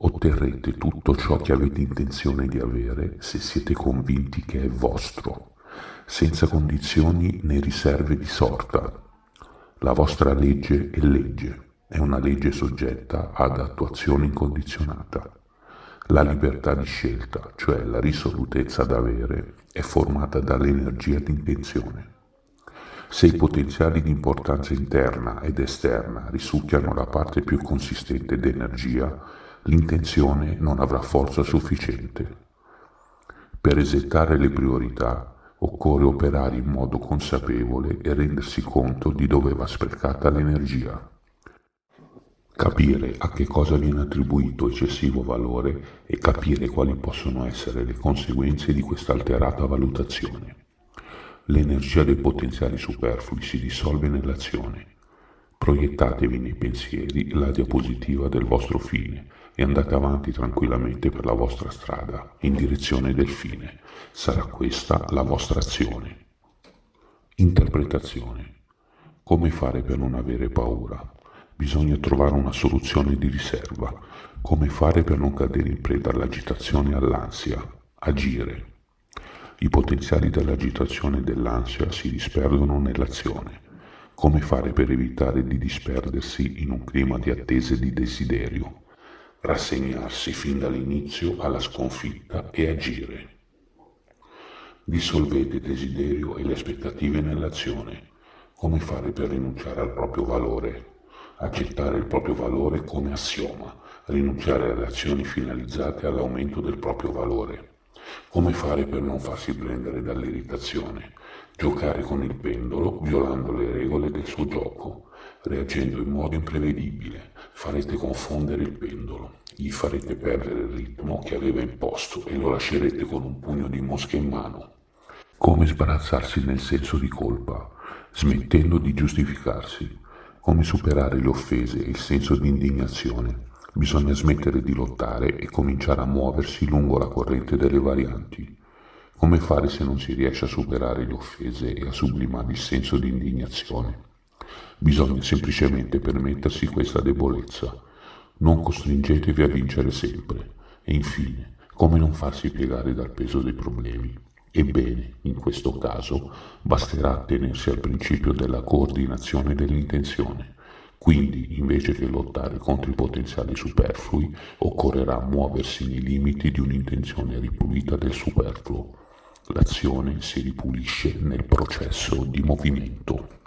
Otterrete tutto ciò che avete intenzione di avere se siete convinti che è vostro, senza condizioni né riserve di sorta. La vostra legge è legge, è una legge soggetta ad attuazione incondizionata. La libertà di scelta, cioè la risolutezza da avere, è formata dall'energia di intenzione. Se i potenziali di importanza interna ed esterna risucchiano la parte più consistente d'energia, l'intenzione non avrà forza sufficiente. Per esettare le priorità occorre operare in modo consapevole e rendersi conto di dove va sprecata l'energia. Capire a che cosa viene attribuito eccessivo valore e capire quali possono essere le conseguenze di questa alterata valutazione. L'energia dei potenziali superflui si dissolve nell'azione. Proiettatevi nei pensieri la diapositiva del vostro fine e andate avanti tranquillamente per la vostra strada in direzione del fine. Sarà questa la vostra azione. Interpretazione. Come fare per non avere paura? Bisogna trovare una soluzione di riserva. Come fare per non cadere in preda all'agitazione e all'ansia? Agire. I potenziali dell'agitazione e dell'ansia si disperdono nell'azione. Come fare per evitare di disperdersi in un clima di attesa e di desiderio? Rassegnarsi fin dall'inizio alla sconfitta e agire. Dissolvete il desiderio e le aspettative nell'azione. Come fare per rinunciare al proprio valore? accettare il proprio valore come assioma, rinunciare alle azioni finalizzate all'aumento del proprio valore. Come fare per non farsi prendere dall'irritazione? Giocare con il pendolo violando le regole del suo gioco, reagendo in modo imprevedibile. Farete confondere il pendolo, gli farete perdere il ritmo che aveva imposto e lo lascerete con un pugno di mosche in mano. Come sbarazzarsi nel senso di colpa, smettendo di giustificarsi, come superare le offese e il senso di indignazione? Bisogna smettere di lottare e cominciare a muoversi lungo la corrente delle varianti. Come fare se non si riesce a superare le offese e a sublimare il senso di indignazione? Bisogna semplicemente permettersi questa debolezza. Non costringetevi a vincere sempre. E infine, come non farsi piegare dal peso dei problemi? Ebbene, in questo caso basterà attenersi al principio della coordinazione dell'intenzione. Quindi, invece che lottare contro i potenziali superflui, occorrerà muoversi nei limiti di un'intenzione ripulita del superfluo. L'azione si ripulisce nel processo di movimento.